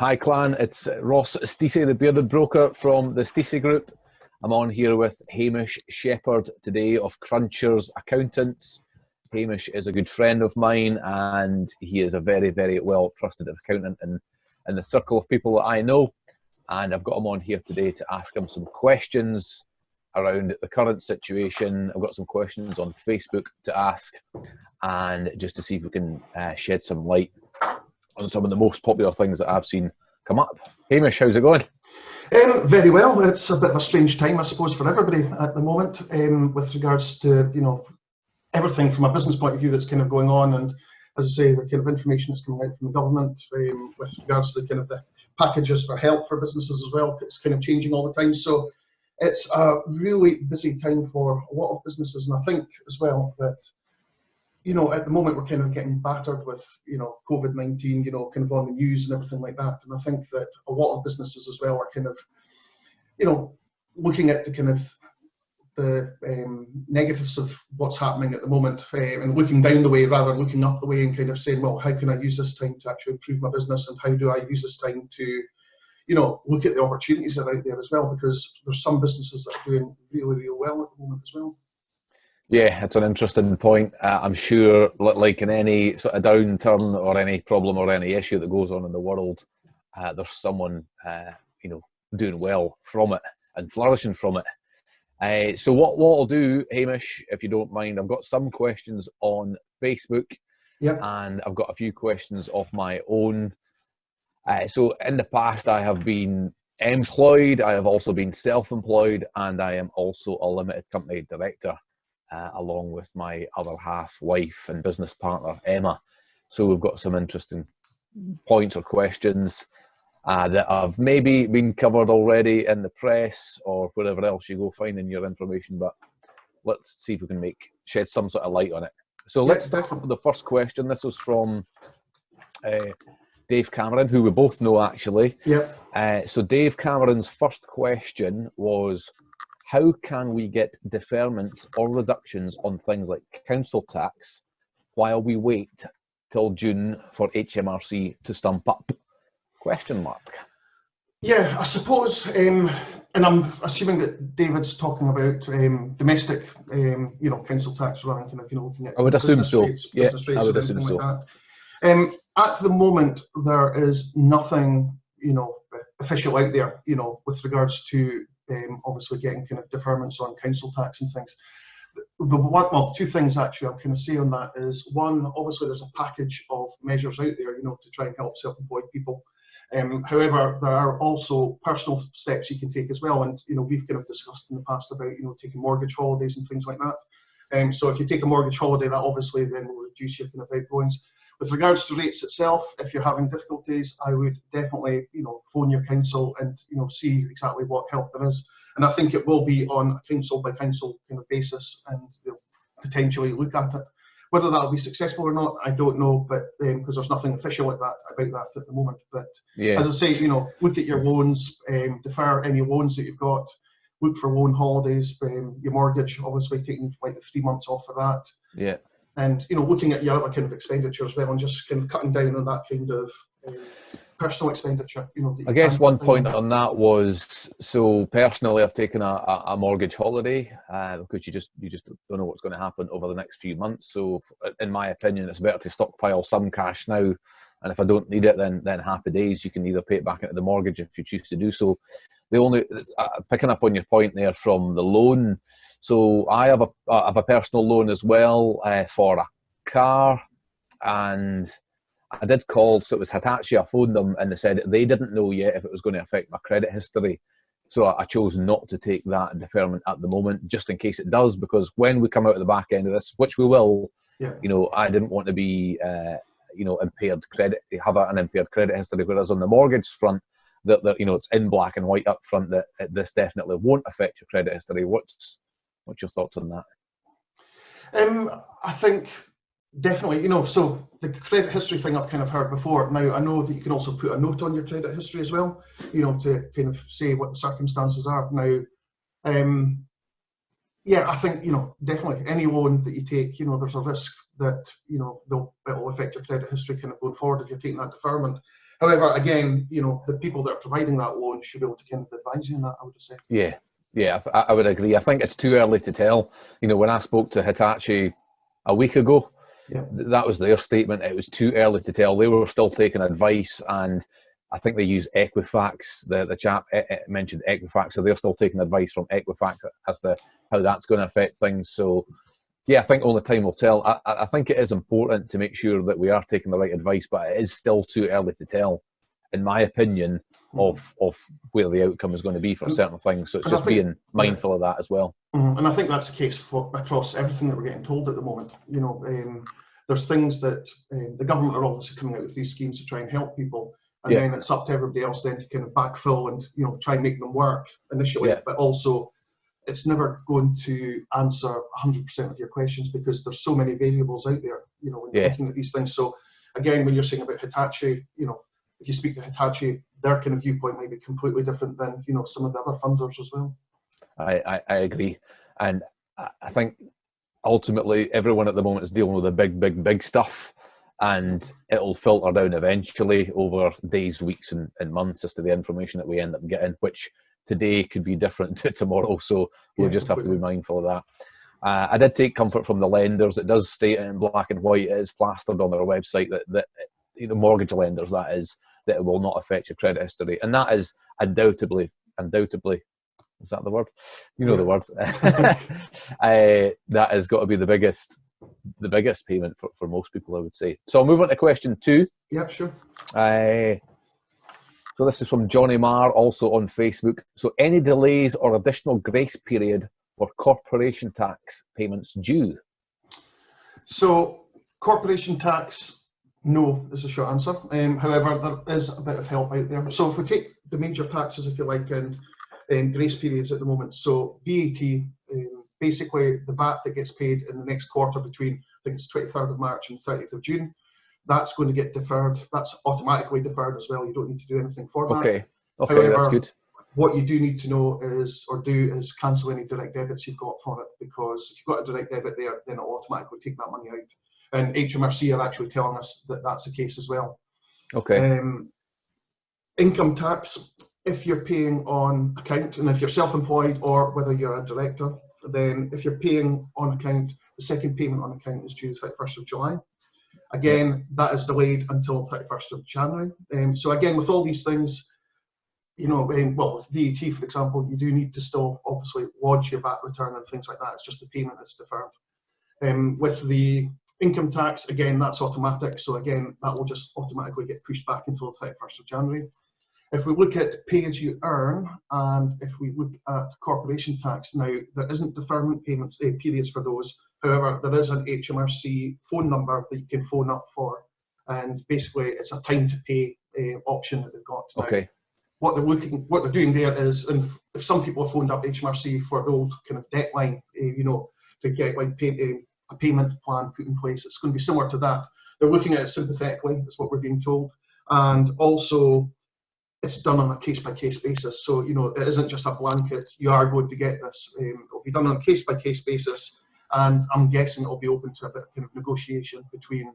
Hi clan, it's Ross Stacey, the bearded broker from the Stacey Group. I'm on here with Hamish Shepherd today of Crunchers Accountants. Hamish is a good friend of mine and he is a very, very well trusted accountant in, in the circle of people that I know. And I've got him on here today to ask him some questions around the current situation. I've got some questions on Facebook to ask and just to see if we can uh, shed some light on some of the most popular things that I've seen come up. Hamish, how's it going? Um, very well. It's a bit of a strange time, I suppose, for everybody at the moment um, with regards to, you know, everything from a business point of view that's kind of going on. And as I say, the kind of information that's coming out from the government um, with regards to the kind of the packages for help for businesses as well, it's kind of changing all the time. So it's a really busy time for a lot of businesses. And I think as well that you know, at the moment we're kind of getting battered with, you know, COVID-19, you know, kind of on the news and everything like that. And I think that a lot of businesses as well are kind of, you know, looking at the kind of the um, negatives of what's happening at the moment uh, and looking down the way rather than looking up the way and kind of saying, well, how can I use this time to actually improve my business and how do I use this time to, you know, look at the opportunities that are out there as well because there's some businesses that are doing really, really well at the moment as well. Yeah, it's an interesting point. Uh, I'm sure, like in any sort of downturn or any problem or any issue that goes on in the world, uh, there's someone, uh, you know, doing well from it and flourishing from it. Uh, so what, what I'll do, Hamish, if you don't mind, I've got some questions on Facebook yep. and I've got a few questions of my own. Uh, so in the past, I have been employed, I have also been self-employed, and I am also a limited company director uh, along with my other half wife and business partner, Emma. So we've got some interesting points or questions uh, that have maybe been covered already in the press or wherever else you go finding your information, but let's see if we can make shed some sort of light on it. So let's start off with the first question. This was from uh, Dave Cameron, who we both know actually. Yeah. Uh, so Dave Cameron's first question was, how can we get deferments or reductions on things like council tax while we wait till June for HMRC to stump up? Question mark. Yeah, I suppose, um, and I'm assuming that David's talking about um, domestic, um, you know, council tax rather than kind of, you know, looking at. I would assume so. Rates, yeah, I would assume so. Like um, at the moment, there is nothing, you know, official out there, you know, with regards to um, obviously getting kind of deferments on council tax and things. The one, well, two things actually I'll kind of say on that is one, obviously there's a package of measures out there, you know, to try and help self-employed people. Um, however, there are also personal steps you can take as well, and you know we've kind of discussed in the past about you know taking mortgage holidays and things like that. Um, so if you take a mortgage holiday, that obviously then will reduce your kind of outgoings. With regards to rates itself, if you're having difficulties, I would definitely, you know, phone your council and, you know, see exactly what help there is. And I think it will be on a council by council kind of basis and they'll potentially look at it. Whether that'll be successful or not, I don't know, but because um, there's nothing official like that about that at the moment. But yeah. as I say, you know, look at your loans, um, defer any loans that you've got, look for loan holidays, um, your mortgage, obviously taking like three months off for that. Yeah and you know looking at your other kind of expenditure as well and just kind of cutting down on that kind of um, personal expenditure you know i guess one point on that was so personally i've taken a, a mortgage holiday uh, because you just you just don't know what's going to happen over the next few months. So in my opinion it's better to stockpile some cash now and if i don't need it then then happy days. You can either pay it back into the mortgage if you choose to do so. The only uh, picking up on your point there from the loan so I have a I have a personal loan as well uh, for a car, and I did call. So it was Hitachi. I phoned them and they said they didn't know yet if it was going to affect my credit history. So I chose not to take that deferment at the moment, just in case it does, because when we come out of the back end of this, which we will, yeah. you know, I didn't want to be, uh, you know, impaired credit, have an impaired credit history. Whereas on the mortgage front, that, that you know, it's in black and white up front that this definitely won't affect your credit history. What's What's your thoughts on that? Um, I think definitely, you know, so the credit history thing I've kind of heard before. Now, I know that you can also put a note on your credit history as well, you know, to kind of say what the circumstances are. Now, um, yeah, I think, you know, definitely any loan that you take, you know, there's a risk that, you know, it'll affect your credit history kind of going forward if you're taking that deferment. However, again, you know, the people that are providing that loan should be able to kind of advise you on that. I would say. Yeah, yeah, I, I would agree. I think it's too early to tell. You know, when I spoke to Hitachi a week ago, yeah. that was their statement. It was too early to tell. They were still taking advice, and I think they use Equifax. The the chap eh, eh, mentioned Equifax, so they're still taking advice from Equifax as to how that's going to affect things. So, yeah, I think only time will tell. I, I think it is important to make sure that we are taking the right advice, but it is still too early to tell, in my opinion, mm. of of where the outcome is going to be for certain things. So it's just think, being mindful of that as well. Mm, and I think that's the case for across everything that we're getting told at the moment. You know, um, there's things that um, the government are obviously coming out with these schemes to try and help people, and yeah. then it's up to everybody else then to kind of backfill and you know try and make them work initially, yeah. but also it's never going to answer 100% of your questions because there's so many variables out there. You know, when you're looking at these things. So again, when you're saying about Hitachi, you know, if you speak to Hitachi, their kind of viewpoint might be completely different than you know some of the other funders as well. I, I, I agree, and I think ultimately everyone at the moment is dealing with the big, big, big stuff, and it'll filter down eventually over days, weeks, and, and months as to the information that we end up getting, which today could be different to tomorrow. So we'll yeah, just have to be mindful of that. Uh, I did take comfort from the lenders. It does state in black and white. It is plastered on their website that, that you know, mortgage lenders, that is, that it will not affect your credit history. And that is undoubtedly, undoubtedly is that the word? You know yeah. the word. uh, that has got to be the biggest, the biggest payment for, for most people, I would say. So I'll move on to question two. Yeah, sure. Uh, so this is from Johnny Marr, also on Facebook. So any delays or additional grace period for corporation tax payments due? So corporation tax, no, is a short answer. Um, however, there is a bit of help out there. So if we take the major taxes, if you like, and um, grace periods at the moment. So VAT, um, basically the VAT that gets paid in the next quarter between, I think it's 23rd of March and 30th of June, that's going to get deferred. That's automatically deferred as well. You don't need to do anything for that. Okay, okay, However, that's good. What you do need to know is, or do, is cancel any direct debits you've got for it because if you've got a direct debit there, then it'll automatically take that money out. And HMRC are actually telling us that that's the case as well. Okay. Um, income tax, if you're paying on account and if you're self-employed or whether you're a director, then if you're paying on account, the second payment on account is due the 31st of July. Again, that is delayed until 31st of January. Um, so again, with all these things, you know, um, well, with VAT, for example, you do need to still obviously lodge your VAT return and things like that. It's just the payment that's deferred. Um, with the income tax, again, that's automatic. So again, that will just automatically get pushed back until the 31st of January. If we look at pay as you earn, and if we look at corporation tax, now there isn't deferment payments uh, periods for those. However, there is an HMRC phone number that you can phone up for, and basically it's a time to pay uh, option that they've got. Now, okay. What they're looking, what they're doing there is, and if some people have phoned up HMRC for the old kind of debt line, uh, you know, to get like pay, uh, a payment plan put in place, it's going to be similar to that. They're looking at it sympathetically, that's what we're being told, and also it's done on a case by case basis. So, you know, it isn't just a blanket, you are going to get this. Um, it'll be done on a case by case basis. And I'm guessing it'll be open to a bit of kind of negotiation between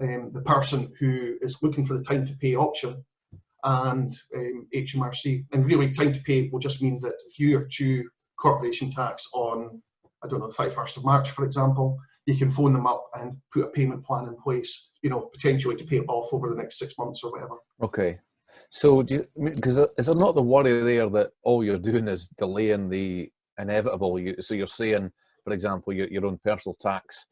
um, the person who is looking for the time to pay option and um, HMRC. And really, time to pay will just mean that if you are due corporation tax on, I don't know, the 31st of March, for example, you can phone them up and put a payment plan in place, you know, potentially to pay it off over the next six months or whatever. Okay. So, do you, because is there not the worry there that all you're doing is delaying the inevitable? You, so you're saying, for example, your, your own personal tax,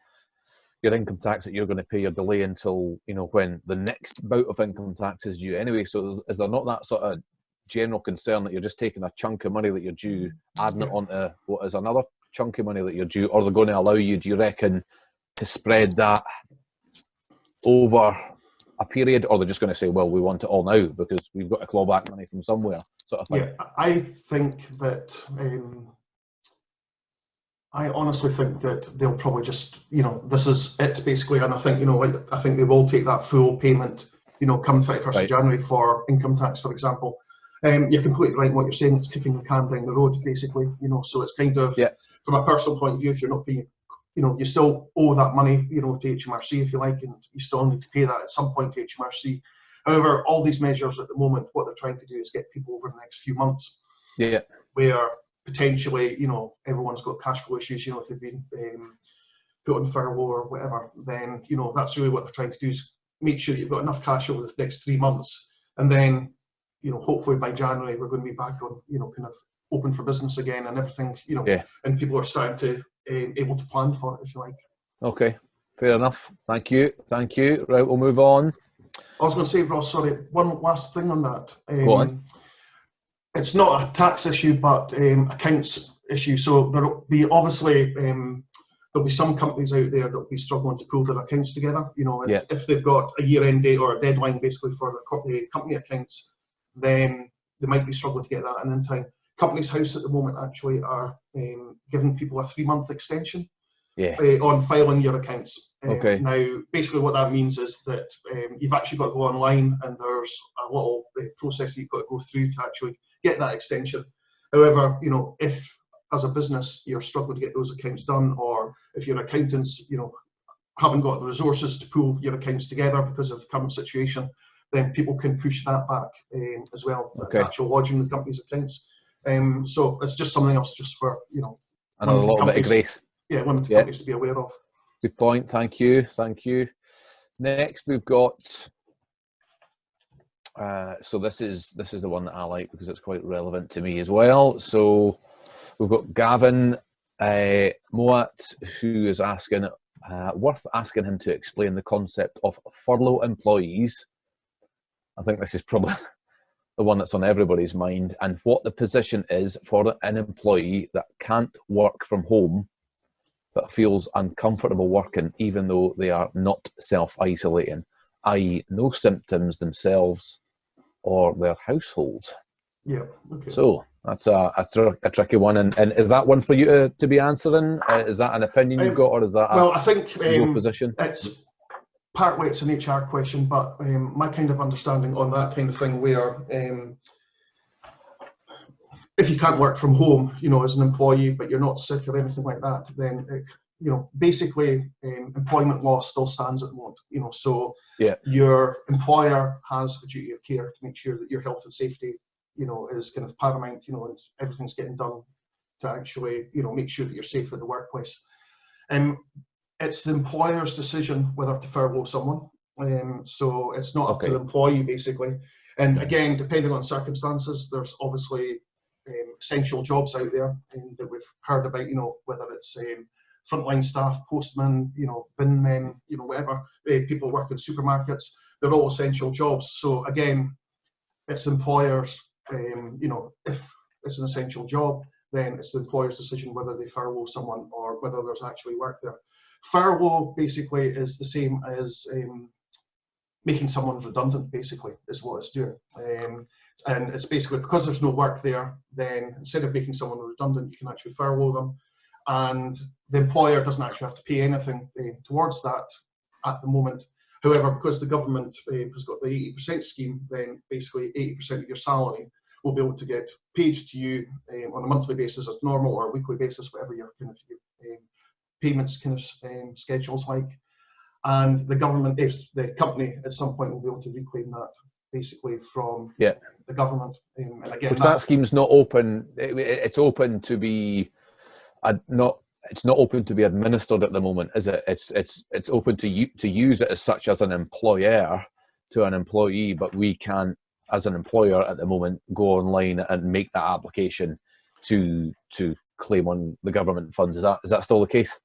your income tax that you're going to pay, you're delaying until you know when the next bout of income tax is due. Anyway, so is there not that sort of general concern that you're just taking a chunk of money that you're due, adding it onto what is another chunk of money that you're due, or they're going to allow you? Do you reckon to spread that over a period, or they're just going to say, "Well, we want it all now because we've got to claw back money from somewhere." Sort of thing. Yeah, I think that. Um, I honestly think that they'll probably just, you know, this is it basically, and I think, you know, I think they will take that full payment, you know, come 31st right. of January for income tax, for example. Um, you're completely right in what you're saying. It's kicking the can down the road, basically, you know. So it's kind of, yeah. From a personal point of view, if you're not being you know, you still owe that money, you know, to HMRC if you like, and you still need to pay that at some point to HMRC. However, all these measures at the moment, what they're trying to do is get people over the next few months. Yeah. Where potentially, you know, everyone's got cash flow issues. You know, if they've been um, put on furlough or whatever, then you know that's really what they're trying to do is make sure you've got enough cash over the next three months, and then you know hopefully by January we're going to be back on you know kind of open for business again and everything you know yeah. and people are starting to um, able to plan for it if you like. Okay, fair enough. Thank you, thank you. Right, we'll move on. I was going to say, Ross, sorry, one last thing on that. Um, Go on. It's not a tax issue, but um, accounts issue. So there'll be obviously um, there'll be some companies out there that'll be struggling to pull their accounts together. You know, if, Yeah. if they've got a year-end date or a deadline basically for the, company accounts, then they might be struggling to get that in in time. Companies House at the moment actually are um, giving people a three-month extension Yeah. uh, on filing your accounts. Um, Okay. Now, basically, what that means is that um, you've actually got to go online, and there's a little uh, process you've got to go through to actually get that extension. However, you know, if as a business you're struggling to get those accounts done, or if your accountants, you know, haven't got the resources to pull your accounts together because of the current situation, then people can push that back um, as well. Okay. Actual lodging the company's accounts. Um, so it's just something else, just for you know, Another Limited little bit of grace. yeah, limited Yeah. companies to be aware of. Good point. Thank you. Thank you. Next, we've got. Uh, so this is this is the one that I like because it's quite relevant to me as well. So we've got Gavin uh, Moat who is asking, uh, worth asking him to explain the concept of furlough employees. I think this is probably the one that's on everybody's mind, and what the position is for an employee that can't work from home but feels uncomfortable working even though they are not self-isolating, i.e. no symptoms themselves or their household. Yeah. Okay. So that's a, a, tr- a tricky one. And, and is that one for you to, to be answering? Uh, is that an opinion you've Um, got or is that a, well, I think your um, position? it's partly it's an HR question, but um, my kind of understanding on that kind of thing, where um, if you can't work from home, you know, as an employee, but you're not sick or anything like that, then it, you know, basically, um, employment law still stands at the moment. You know, so Yeah. your employer has a duty of care to make sure that your health and safety, you know, is kind of paramount. You know, and everything's getting done to actually, you know, make sure that you're safe in the workplace. Um, it's the employer's decision whether to furlough someone. Um, so it's not up to the employee basically. And again, depending on circumstances, there's obviously um, essential jobs out there um, that we've heard about. You know, whether it's um, frontline staff, postmen, you know, bin men, you know, whatever. Uh, people work in supermarkets. They're all essential jobs. So again, it's employers. Um, you know, if it's an essential job, then it's the employer's decision whether they furlough someone or whether there's actually work there. Furlough basically is the same as um, making someone redundant, basically, is what it's doing. Um, and it's basically because there's no work there, then instead of making someone redundant, you can actually furlough them. And the employer doesn't actually have to pay anything uh, towards that at the moment. However, because the government uh, has got the 80% scheme, then basically 80% of your salary will be able to get paid to you um, on a monthly basis as normal or a weekly basis, whatever your kind of um, payments kind of um, schedules like. And the government, if the company at some point will be able to reclaim that basically from Yeah. the government. Um, and again, Which that scheme's not open. It, it- it's open to be, ad- not. It's not open to be administered at the moment, is it? It's it's it's open to you to use it as such as an employer to an employee, but we can't, as an employer at the moment, go online and make that application to to claim on the government funds. Is that is that still the case?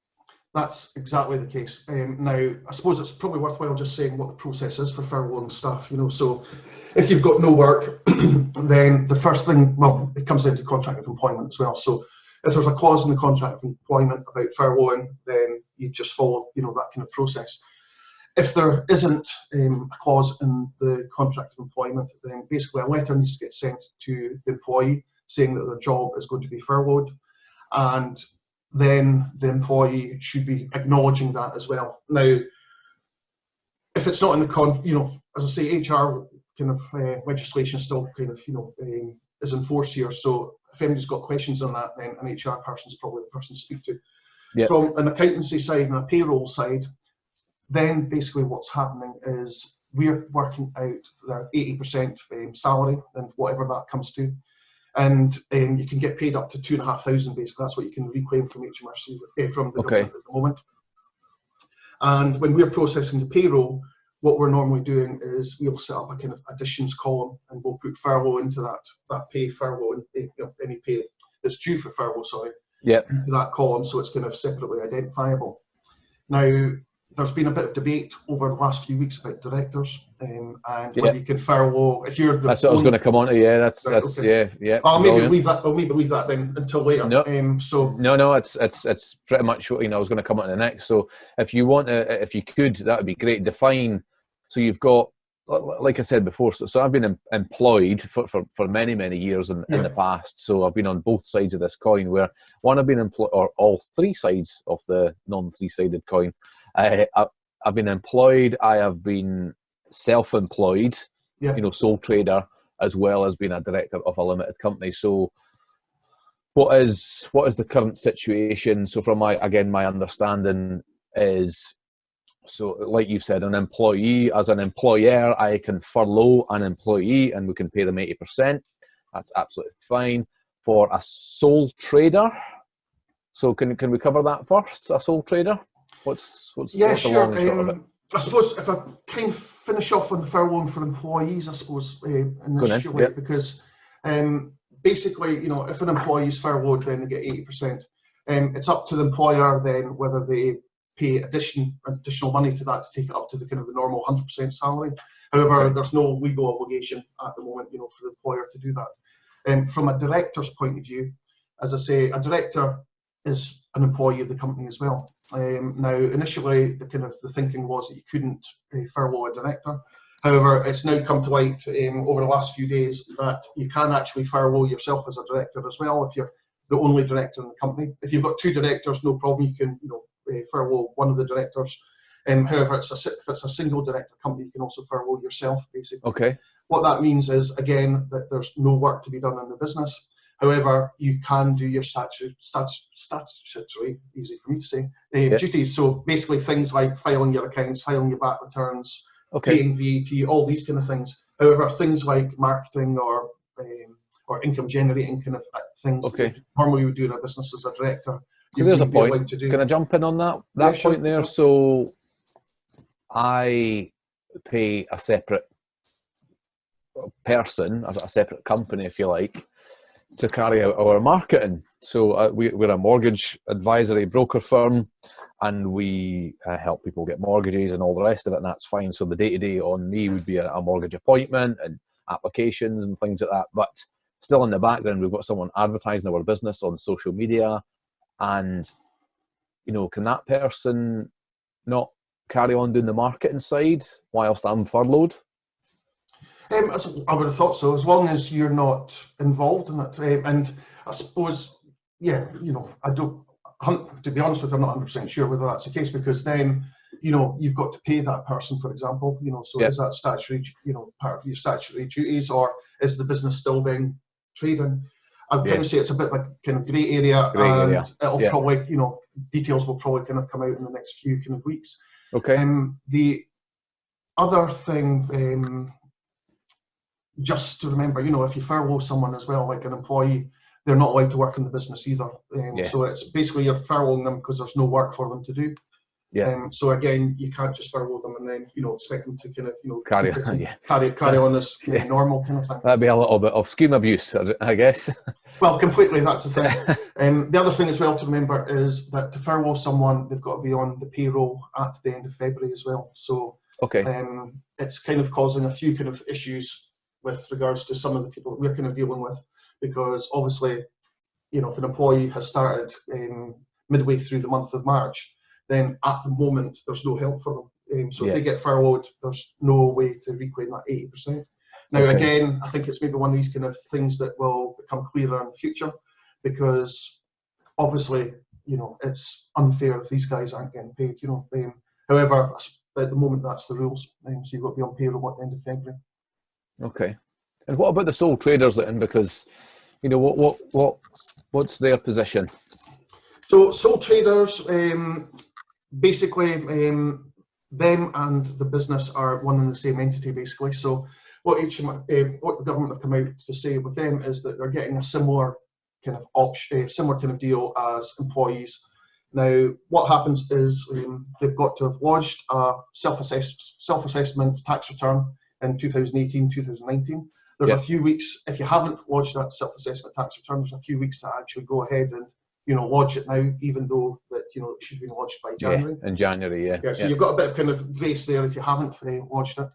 That's exactly the case. Um, now, I suppose it's probably worthwhile just saying what the process is for furlough and stuff. You know, so if you've got no work, then the first thing, well, it comes into contract of employment as well. So if there's a clause in the contract of employment about furloughing, then you just follow, you know, that kind of process. If there isn't um, a clause in the contract of employment, then basically a letter needs to get sent to the employee saying that their job is going to be furloughed, and then the employee should be acknowledging that as well. Now, if it's not in the con, you know, as I say, HR kind of uh, legislation still kind of, you know, um, is enforced here. So if anybody's got questions on that, then an HR person is probably the person to speak to. Yep. From an accountancy side and a payroll side, then basically what's happening is we're working out their 80% um, salary and whatever that comes to. And um, you can get paid up to two and a half thousand basically. That's what you can reclaim from HMRC, uh, from the Okay. government at the moment. And when we're processing the payroll, what we're normally doing is we'll set up a kind of additions column and we'll put furlough into that, that pay furlough and eh, you know, any pay that's due for furlough, sorry, into that column so it's kind of separately identifiable. Now, there's been a bit of debate over the last few weeks about directors um, and Yeah. whether you can furlough if you're the That's what I was going to come on to. Yeah, that's Right, that's okay. yeah yeah. I'll maybe brilliant. leave that. I'll maybe leave that then until later. No. Um, so No, no, it's it's it's pretty much what you know. I was going to come on to the next. So if you want to, if you could, that would be great. Define. So you've got, like I said before. So, so I've been em- employed for, for, for many many years in, in the past. So I've been on both sides of this coin. Where one, I've been employed, or all three sides of the non three sided coin. Uh, I, I've been employed. I have been self-employed. Yeah. You know, sole trader as well as being a director of a limited company. So what is what is the current situation so from my again my understanding is so like you said an employee as an employer i can furlough an employee and we can pay them 80% that's absolutely fine for a sole trader so can can we cover that first a sole trader what's what's, yeah, what's the sure. long and short of it Um, I suppose if I kind of finish off on the furlough for employees, I suppose uh, initially yeah. because um, basically, you know, if an employee is furloughed, then they get eighty percent. Um, it's up to the employer then whether they pay addition additional money to that to take it up to the kind of the normal hundred percent salary. However, Okay. there's no legal obligation at the moment, you know, for the employer to do that. Um, from a director's point of view, as I say, a director is an employee of the company as well. Um, now, initially, the kind of the thinking was that you couldn't uh, furlough a director. However, it's now come to light um, over the last few days that you can actually furlough yourself as a director as well if you're the only director in the company. If you've got two directors, no problem. You can, you know, uh, furlough one of the directors. Um, however, it's a, if it's a single director company, you can also furlough yourself, basically. okay What that means is, again, that there's no work to be done in the business. However, you can do your statutory, statu- statutory easy for me to say, uh, Yeah. duties. So basically things like filing your accounts, filing your VAT returns, okay paying VAT, all these kind of things. However, things like marketing or um, or income generating kind of uh, things Okay. normally you would do in a business as a director. So there's a point. do. Can I jump in on that that Yeah, sure. point there? So I pay a separate person, a separate company, if you like, to carry out our marketing. So uh, we, we're a mortgage advisory broker firm, and we uh, help people get mortgages and all the rest of it, and that's fine. So the day to day on me would be a, a mortgage appointment and applications and things like that. But still in the background, we've got someone advertising our business on social media, and you know, can that person not carry on doing the marketing side whilst I'm furloughed? Um, I would have thought so, as long as you're not involved in it. Um, and I suppose, yeah, you know, I don't, to be honest with you, I'm not 100% sure whether that's the case because then, you know, you've got to pay that person, for example, you know, so Yeah. is that statutory, you know, part of your statutory duties or is the business still then trading? Yeah. kind of say it's a bit like kind of grey area Grey and area, it'll yeah. probably, you know, details will probably kind of come out in the next few kind of weeks. Okay. Um, the other thing, um, just to remember, you know, if you furlough someone as well, like an employee, they're not allowed to work in the business either. Um, Yeah. So it's basically you're furloughing them because there's no work for them to do. Yeah. Um, so again, you can't just furlough them and then you know expect them to kind of you know Carry on, yeah. carry carry on as Yeah. normal kind of thing. That'd be a little bit of scheme abuse, I guess. Well, completely. That's the thing. Um, the other thing as well to remember is that to furlough someone, they've got to be on the payroll at the end of February as well. So okay. um, it's kind of causing a few kind of issues with regards to some of the people that we're kind of dealing with because obviously you know if an employee has started um, midway through the month of march then at the moment there's no help for them um, so Yeah. if they get furloughed there's no way to reclaim that 80% now Okay. again i think it's maybe one of these kind of things that will become clearer in the future because obviously you know it's unfair if these guys aren't getting paid you know um, however at the moment that's the rules um, so you've got to be on payroll at the end of february Okay. And what about the sole traders then? Because you know what what what what's their position? So sole traders, um, basically, um, them and the business are one and the same entity basically. So what HM, uh, what the government have come out to say with them is that they're getting a similar kind of option, uh, similar kind of deal as employees. Now, what happens is um, they've got to have lodged a self-assess self-assessment tax return in 2018, 2019. There's yep. a few weeks, if you haven't lodged that self-assessment tax return, there's a few weeks to actually go ahead and you know, lodge it now, even though that you know it should be lodged by January. Yeah, in January, yeah. Yeah, so yeah. you've got a bit of kind of grace there if you haven't uh, lodged it.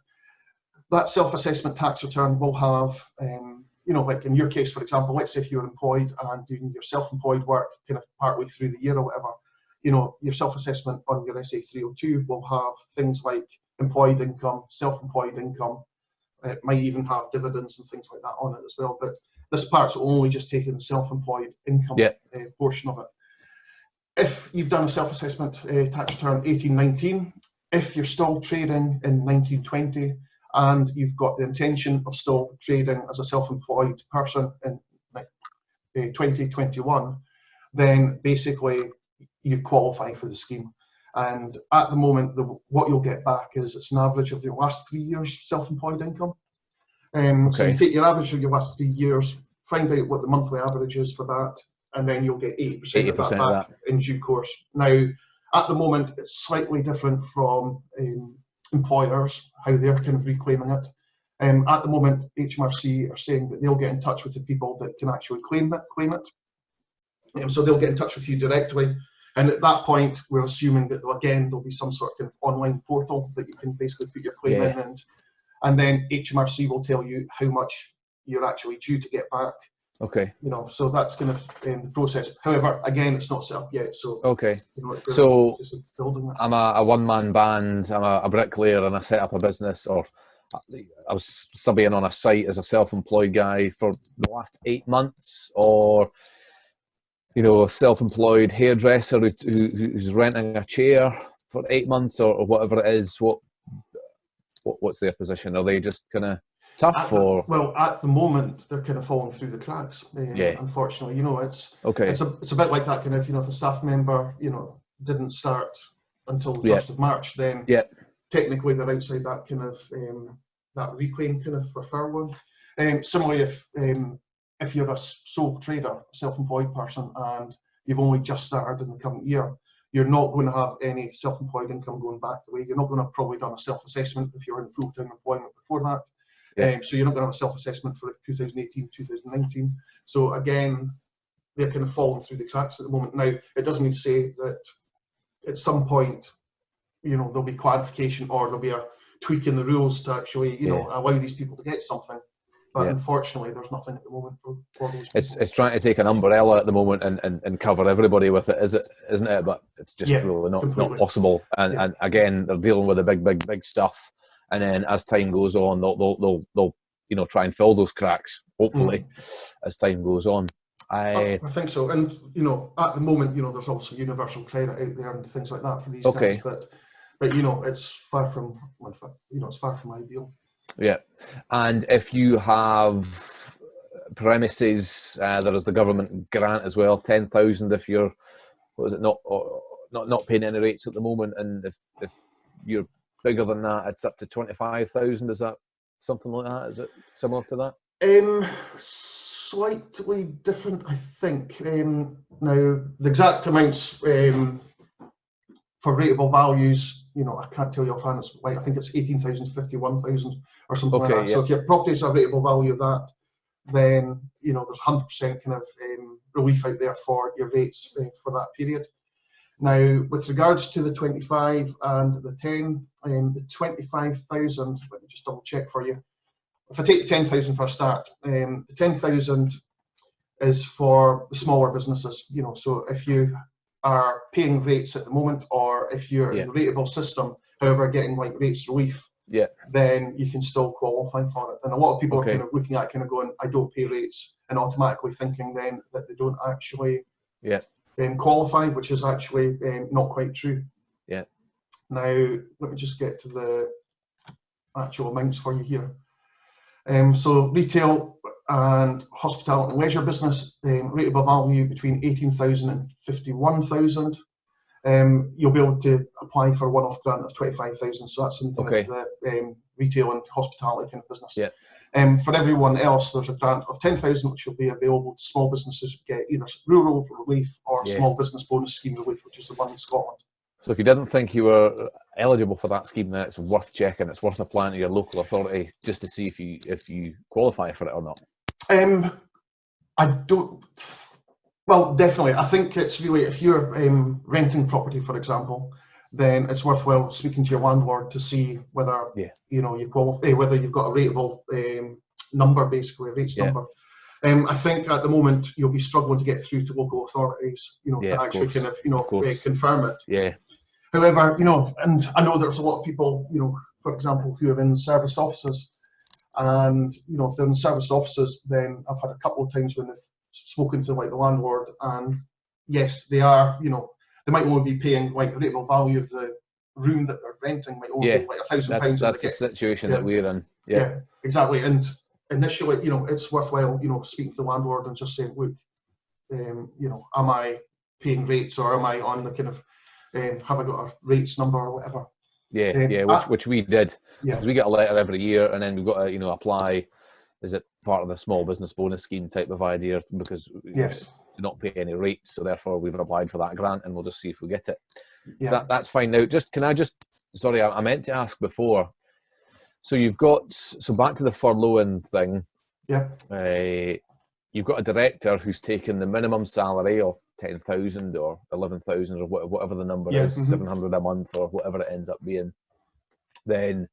That self-assessment tax return will have, um, you know, like in your case, for example, let's say if you're employed and doing your self-employed work kind of partway through the year or whatever, you know, your self-assessment on your SA 302 will have things like employed income, self-employed income. It might even have dividends and things like that on it as well. But this part's only just taking the self-employed income yeah. uh, portion of it. If you've done a self-assessment uh, tax return 1819, if you're still trading in 1920 and you've got the intention of still trading as a self-employed person in uh, 2021, then basically you qualify for the scheme. And at the moment, the, what you'll get back is it's an average of your last three years self-employed income. Um, okay. So you take your average of your last three years, find out what the monthly average is for that, and then you'll get 80%, 80% of that back of that. in due course. Now, at the moment, it's slightly different from um, employers, how they're kind of reclaiming it. Um, at the moment, HMRC are saying that they'll get in touch with the people that can actually claim it. Claim it. Um, so they'll get in touch with you directly. And at that point, we're assuming that again, there'll be some sort of, online portal that you can basically put your claim yeah. in and and then HMRC will tell you how much you're actually due to get back. Okay. You know, so that's kind of um, the process. However, again, it's not set up yet. So okay. You know, so I'm a, a one-man band. I'm a, a, bricklayer, and I set up a business, or I was subbing on a site as a self-employed guy for the last eight months, or you know, a self-employed hairdresser who, who, who's renting a chair for eight months, or, or whatever it is. What what, what's their position? Are they just kind of tough at, or? Well, at the moment, they're kind of falling through the cracks. Um, yeah. Unfortunately, you know, it's okay. It's a it's a bit like that kind of you know if a staff member you know didn't start until the first of March, then yeah. technically they're outside that kind of um, that reclaim kind of for furlough. Um, similarly, if um, if you're a sole trader, self-employed person, and you've only just started in the current year, you're not going to have any self-employed income going back the way. You're not going to have probably done a self-assessment if you're in full-time employment before that. Yeah. Um, so you're not going to have a self-assessment for 2018, 2019. So again, they're kind of falling through the cracks at the moment. Now, it doesn't mean to say that at some point, you know, there'll be clarification or there'll be a tweak in the rules to actually, you yeah. know, allow these people to get something. But yeah. unfortunately, there's nothing at the moment for, for those. It's it's trying to take an umbrella at the moment and, and, and cover everybody with it, is it? Isn't it? But it's just yeah, really not, not possible. And yeah. and again, they're dealing with the big big big stuff. And then as time goes on, they'll they'll they'll, they'll you know try and fill those cracks. Hopefully, mm. as time goes on. I, I think so. And you know, at the moment, you know, there's also universal credit out there and things like that for these okay. guys. But but you know, it's far from you know, it's far from ideal. Yeah, and if you have premises, uh, there is the government grant as well, ten thousand if you're, what is it, not or, not not paying any rates at the moment, and if if you're bigger than that, it's up to twenty five thousand. Is that something like that? Is it similar to that? Um, slightly different, I think. Um, now the exact amounts um, for rateable values you know, I can't tell you offhand, it's like, I think it's 18,000, 51,000 or something okay, like that. Yeah. So if your property is a rateable value of that, then, you know, there's 100% kind of um, relief out there for your rates uh, for that period. Now, with regards to the 25 and the 10, um, the 25,000, let me just double check for you. If I take the 10,000 for a start, um, the 10,000 is for the smaller businesses, you know, so if you are paying rates at the moment, or if you're yeah. in the rateable system, however, getting like rates relief, yeah, then you can still qualify for it. And a lot of people okay. are kind of looking at kind of going, I don't pay rates, and automatically thinking then that they don't actually yeah um, qualify, which is actually um, not quite true. Yeah. Now let me just get to the actual amounts for you here. Um, so retail and hospitality and leisure business, um, rateable value between 18,000 and 51,000. um, you'll be able to apply for a one-off grant of 25,000. So that's in Okay. of the um, retail and hospitality kind of business. Yeah. Um, for everyone else, there's a grant of 10,000 which will be available to small businesses who get either rural relief or Yeah. small business bonus scheme relief, which is the one in Scotland. So if you didn't think you were eligible for that scheme, then it's worth checking. It's worth applying to your local authority just to see if you if you qualify for it or not. Um, I don't. Well, definitely. I think it's really if you're um, renting property, for example, then it's worthwhile speaking to your landlord to see whether Yeah. you know you qualify, whether you've got a rateable um, number, basically a rates Yeah. number. Um, I think at the moment you'll be struggling to get through to local authorities, you know, Yeah, to actually kind of you know Of uh, confirm it. Yeah, However, you know, and I know there's a lot of people, you know, for example, who are in service offices, and you know, if they're in service offices, then I've had a couple of times when they've spoken to like the landlord, and yes, they are, you know, they might only be paying like the rateable value of the room that they're renting might only Yeah, be like a thousand that's pounds. that's the get- situation yeah. that we're in. Yeah, exactly. And initially, you know, it's worthwhile, you know, speaking to the landlord and just saying, look, um, you know, am I paying rates or am I on the kind of, um, have I got a rates number or whatever? Yeah, Um, yeah. Which I- which we did. Yeah. we get a letter every year, and then we've got to you know apply. Is it part of the small business bonus scheme type of idea? Because we Yes. do not pay any rates, so therefore we've applied for that grant, and we'll just see if we get it. Yeah. That, that's fine. Now, just can I just sorry, I, I meant to ask before. So you've got so back to the furloughing thing. Yeah. Uh, you've got a director who's taken the minimum salary of ten thousand or eleven thousand or whatever the number Yeah, is, mhm. seven hundred a month or whatever it ends up being. Then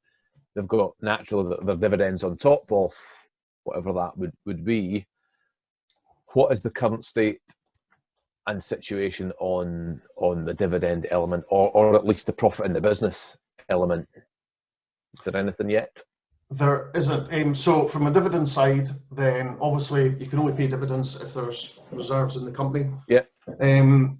they've got naturally the- their dividends on top of whatever that would, would be. What is the current state and situation on on the dividend element, or or at least the profit in the business element? Is there anything yet? There isn't. Um, so from a dividend side, then obviously you can only pay dividends if there's reserves in the company. Yeah. Um,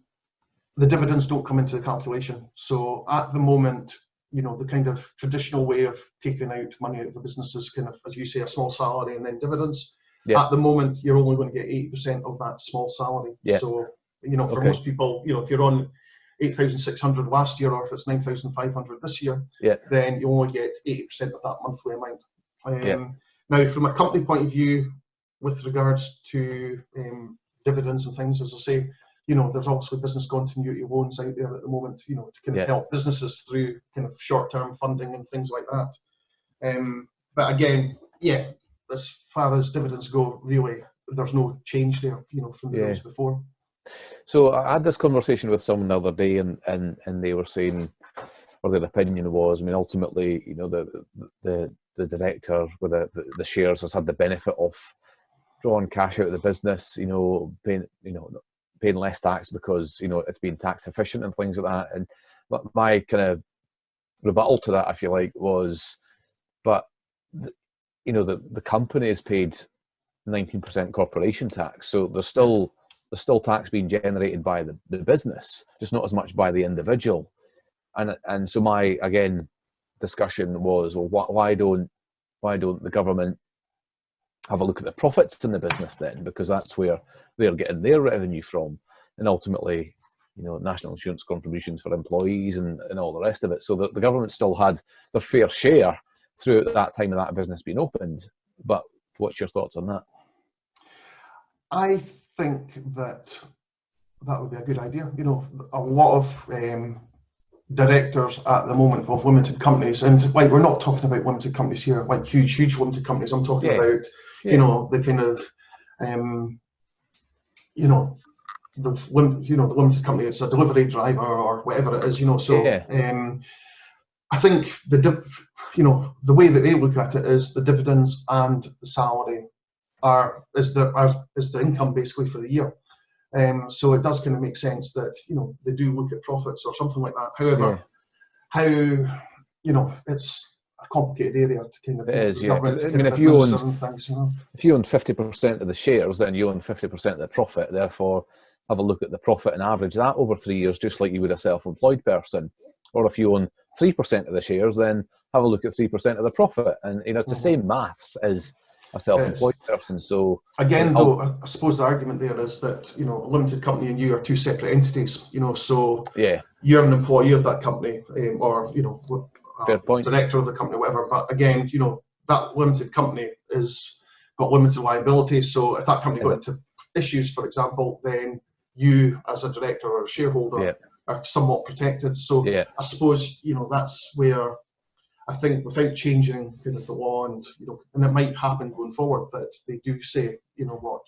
the dividends don't come into the calculation. So at the moment, you know, the kind of traditional way of taking out money out of the business is kind of, as you say, a small salary and then dividends. Yeah. At the moment, you're only going to get 80% of that small salary. Yeah. So, you know, for Okay. most people, you know, if you're on 8,600 last year or if it's 9,500 this year, Yeah. then you only get 80% of that monthly amount. Um, Yeah. Now, from a company point of view, with regards to um, dividends and things, as I say, you know, there's obviously business continuity loans out there at the moment, you know, to kind of Yeah. help businesses through kind of short-term funding and things like that. Um, but again, yeah, as far as dividends go, really, there's no change there, you know, from the Yeah. rules before. So I had this conversation with someone the other day, and and and they were saying, or their opinion was, I mean, ultimately, you know, the the the director with the the shares has had the benefit of drawing cash out of the business, you know, paying you know paying less tax because you know it's been tax efficient and things like that. And but my kind of rebuttal to that, if you like, was, but the, you know, the the company is paid nineteen percent corporation tax, so there's still there's still tax being generated by the, the business, just not as much by the individual. And and so my again discussion was, well, why, why don't why don't the government have a look at the profits in the business then? Because that's where they're getting their revenue from, and ultimately, you know, national insurance contributions for employees and, and all the rest of it. So that the government still had their fair share throughout that time of that business being opened. But what's your thoughts on that? I think that that would be a good idea. You know, a lot of um, directors at the moment of limited companies, and like we're not talking about limited companies here, like huge, huge limited companies. I'm talking Yeah. about, Yeah. you know, the kind of, um, you know, the you know the limited company. It's a delivery driver or whatever it is. You know, so Yeah. um, I think the you know the way that they look at it is the dividends and the salary are is the are, is the income basically for the year. Um, so it does kind of make sense that you know they do look at profits or something like that. However, Yeah. how you know it's a complicated area to kind of It is, yeah, government 'cause, to I mean, if you owned- things, you know. if you own 50% of the shares, then you own 50% of the profit. Therefore, have a look at the profit and average that over three years, just like you would a self employed person. Or if you own 3% of the shares, then have a look at 3% of the profit. And, you know, it's the Mhm. same maths as a self employed person. So, Again, And though, I suppose the argument there is that you know a limited company and you are two separate entities. You know, so yeah, you're an employee of that company um, or you know Fair point. director of the company, whatever. But again, you know that limited company is got limited liability. So if that company got into issues, for example, then you as a director or a shareholder Yeah. are somewhat protected. So Yeah, I suppose you know that's where I think without changing kind of the law and you know and it might happen going forward that they do say you know what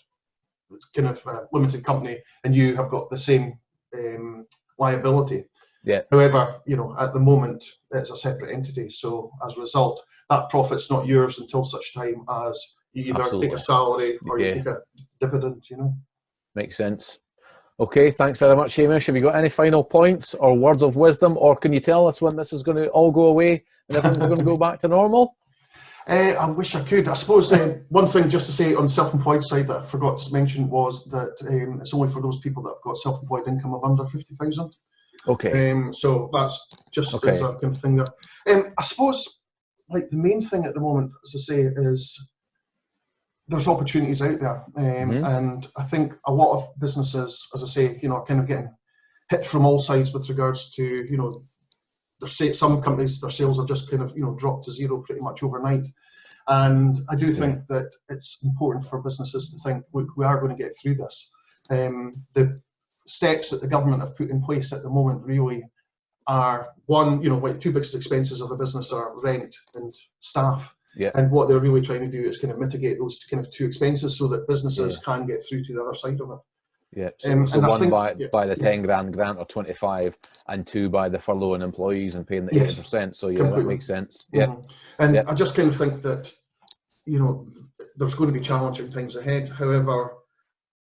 it's kind of a limited company and you have got the same um, liability. Yeah. However, you know at the moment it's a separate entity, so as a result, that profit's not yours until such time as you either Absolutely. take a salary or Yeah. you take a dividend. You know. makes sense. Okay, thanks very much, Hamish. Have you got any final points or words of wisdom, or can you tell us when this is going to all go away and everything's going to go back to normal? Uh, I wish I could. I suppose uh, one thing just to say on the self-employed side that I forgot to mention was that um, it's only for those people that have got self-employed income of under fifty thousand. Okay. Um, so that's just Okay. as a kind of thing there. Um, I suppose like the main thing at the moment, as I say, is there's opportunities out there, um, Mhm. and I think a lot of businesses, as I say, you know, are kind of getting hit from all sides with regards to you know, their some companies their sales are just kind of you know dropped to zero pretty much overnight, and I do think that it's important for businesses to think, look, we are going to get through this. Um, the steps that the government have put in place at the moment really are one, you know, like two biggest expenses of a business are rent and staff. Yeah. And what they're really trying to do is kind of mitigate those kind of two expenses so that businesses can get through to the other side of it. Yeah. So, Um, so one think- by yeah, by the yeah. ten grand grant or twenty five, and two by the furloughing employees and paying the Yes, eighty percent. So yeah, that makes sense. Yeah. Mhm. And Yeah. I just kind of think that, you know, there's going to be challenging times ahead. However,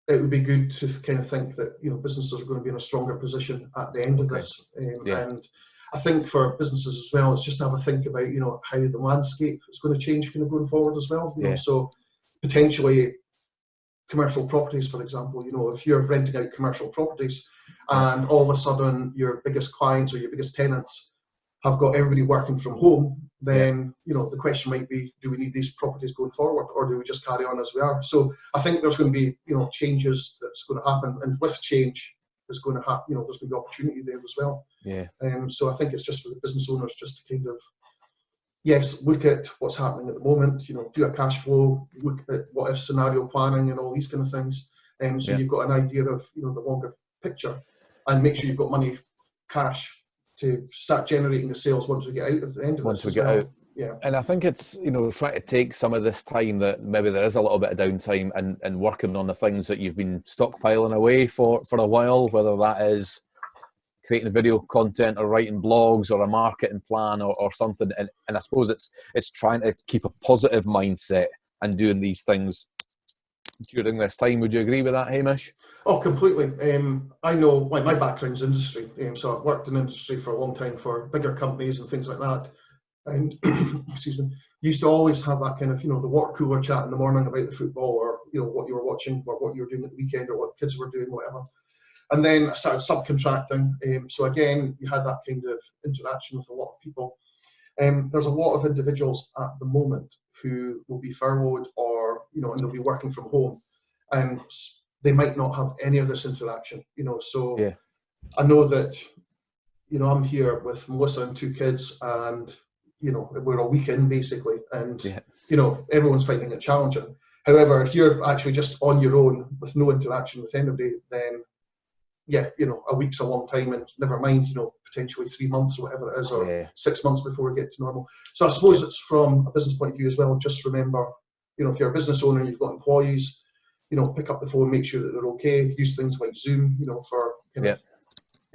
it would be good to kind of think that, you know, businesses are going to be in a stronger position at the end of this. Um, Yeah. And I think for businesses as well, it's just to have a think about, you know, how the landscape is going to change kind of going forward as well. You Yeah. know, so potentially commercial properties, for example, you know, if you're renting out commercial properties and all of a sudden your biggest clients or your biggest tenants have got everybody working from home, then you know the question might be, do we need these properties going forward, or do we just carry on as we are? So I think there's going to be you know changes that's going to happen, and with change, there's going to happen. You know, there's going to be opportunity there as well. Yeah. Um, so I think it's just for the business owners just to kind of yes, look at what's happening at the moment. You know, do a cash flow, look at what if scenario planning and all these kind of things. Um, so Yeah. you've got an idea of you know the longer picture, and make sure you've got money, cash to start generating the sales once we get out of the end of Once this we get well. out. Yeah. And I think it's you know trying to take some of this time that maybe there is a little bit of downtime and and working on the things that you've been stockpiling away for for a while, whether that is creating video content or writing blogs or a marketing plan or, or something. And and I suppose it's it's trying to keep a positive mindset and doing these things during this time. Would you agree with that, Hamish? Oh, completely. Um, I know, like my background's industry, um, so I've worked in industry for a long time for bigger companies and things like that. And excuse me, used to always have that kind of, you know, the water cooler chat in the morning about the football or you know what you were watching or what you were doing at the weekend or what the kids were doing, whatever. And then I started subcontracting. Um, so again, you had that kind of interaction with a lot of people. Um, there's a lot of individuals at the moment who will be furloughed or you know, and they'll be working from home, and they might not have any of this interaction. You know, so Yeah. I know that you know I'm here with Melissa and two kids, and you know we're a weekend basically, and Yeah. you know everyone's finding it challenging. However, if you're actually just on your own with no interaction with anybody, then yeah, you know, a week's a long time, and never mind, you know, potentially three months or whatever it is, or Yeah. six months before we get to normal. So I suppose it's from a business point of view as well. Just remember, you know, if you're a business owner and you've got employees, you know, pick up the phone, make sure that they're okay. Use things like Zoom, you know, for kind of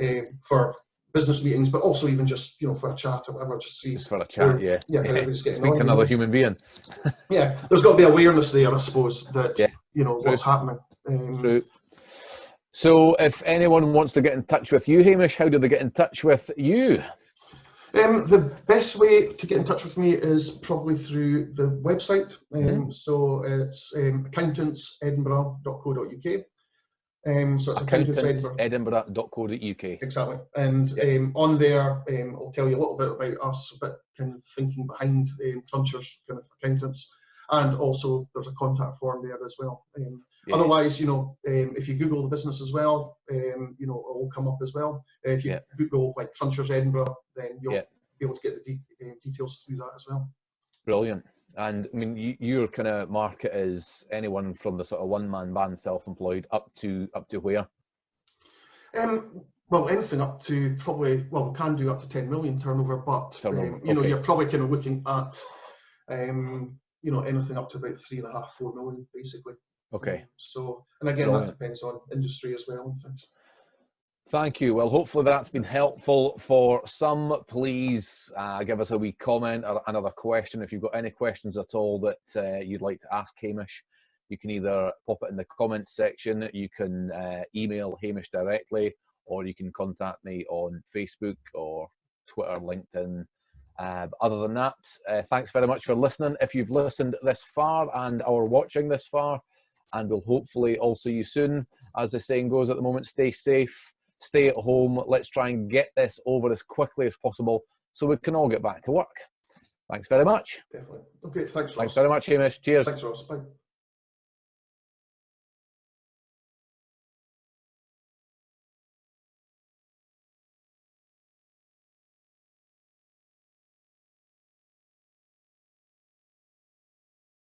um, for business meetings, but also even just you know for a chat or whatever, just see. Just for a chat, yeah. Yeah, how everybody's getting Speak on, to you another know. human being. Yeah, there's got to be awareness there, I suppose, that Yeah. you know True. what's happening. Um, True. So, if anyone wants to get in touch with you, Hamish, how do they get in touch with you? Um, the best way to get in touch with me is probably through the website. Um, Mhm. So it's um, accountantsedinburgh.co.uk. Um, so it's accountants Edinburgh. Accountantsedinburgh.co.uk. Exactly. And Yeah. um, on there, um, I'll tell you a little bit about us, a bit kind of thinking behind um, Cruncher's kind of accountants. and also there's a contact form there as well. Um, Yeah. Otherwise, you know, um, if you Google the business as well, um, you know, it will come up as well. Uh, if you. Google like Crunchers Edinburgh, then you'll be able to get the de- uh, details through that as well. Brilliant. And I mean, you, your kind of market is anyone from the sort of one-man band, self-employed, up to up to where? Um, well, anything up to probably, well, we can do up to 10 million turnover, but Turnover, um, you know, you're probably kind of looking at, um, you know, anything up to about three and a half, four million, basically. Okay. So, and again, Brilliant. that depends on industry as well and things. Thank you. Well, hopefully that's been helpful for some. Please uh, give us a wee comment or another question. If you've got any questions at all that uh, you'd like to ask Hamish, you can either pop it in the comments section, you can uh, email Hamish directly, or you can contact me on Facebook or Twitter, LinkedIn. Uh, other than that, uh, thanks very much for listening. If you've listened this far and are watching this far, and we'll hopefully all see you soon. As the saying goes at the moment, stay safe, stay at home. Let's try and get this over as quickly as possible so we can all get back to work. Thanks very much. Definitely. Okay, thanks, Ross. Thanks very much, Hamish. Cheers. Thanks, Ross. Bye.